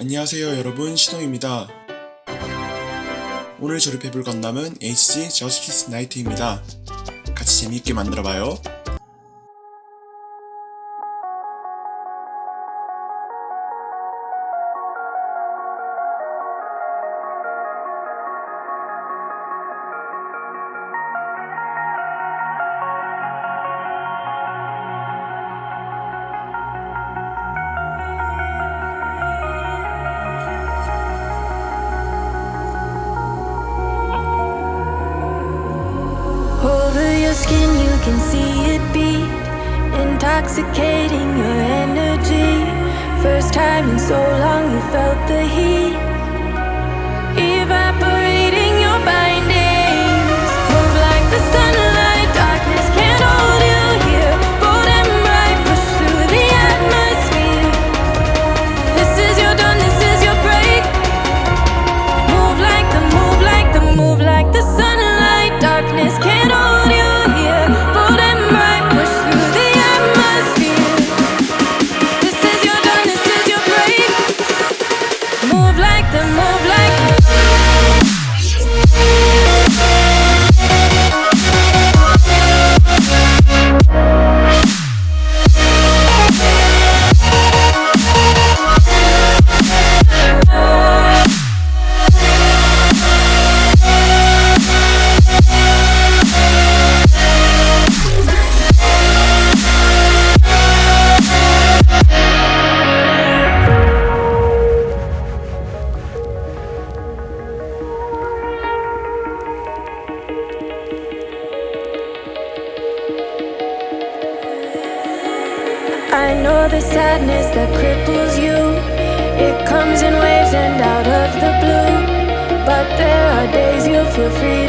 안녕하세요 여러분. 시동입니다. 오늘 조립해볼 건담은 HG 저스티스 나이트입니다. 같이 재미있게 만들어봐요. intoxicating your energy. First time in so long you felt this. I know the sadness that cripples you. It comes in waves and out of the blue. But there are days you feel free.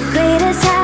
the greatest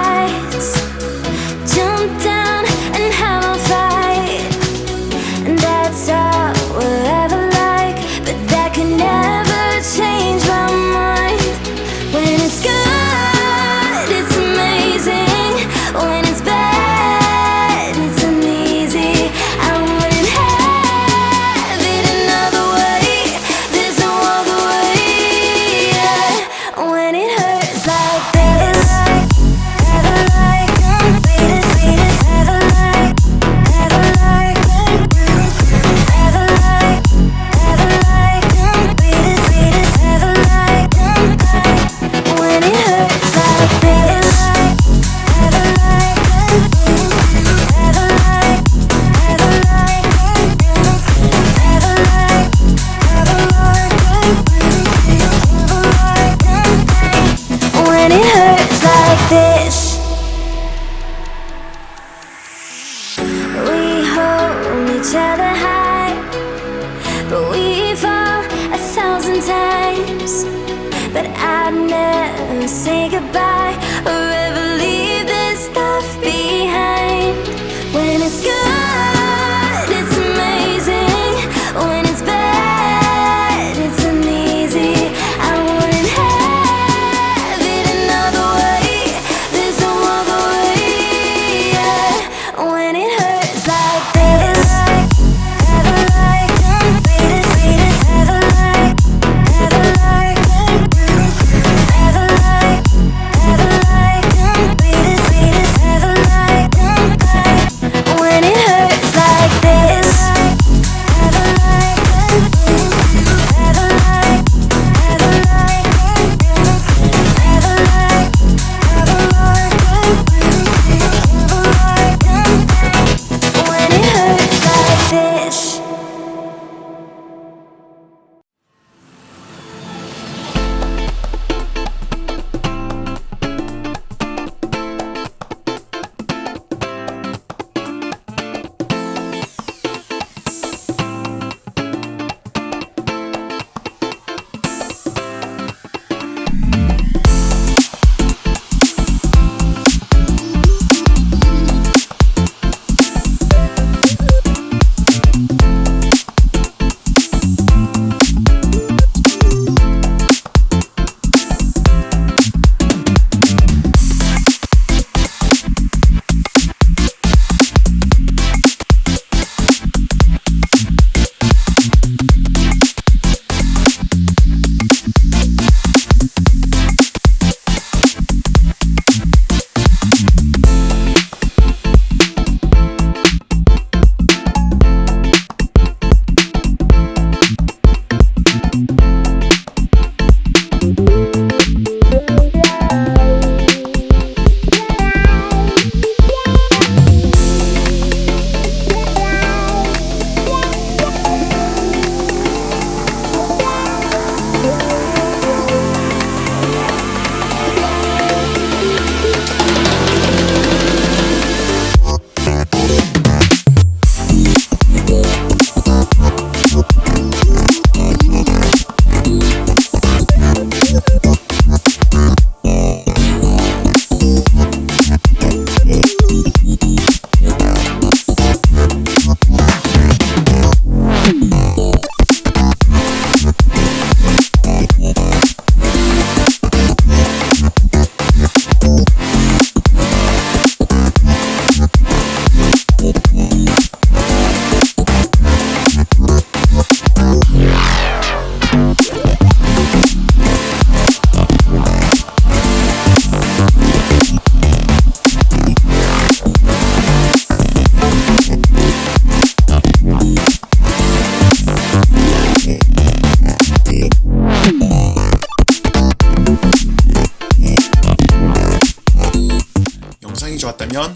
say goodbye.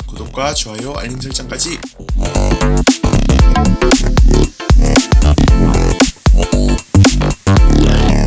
구독과 좋아요, 알림 설정까지.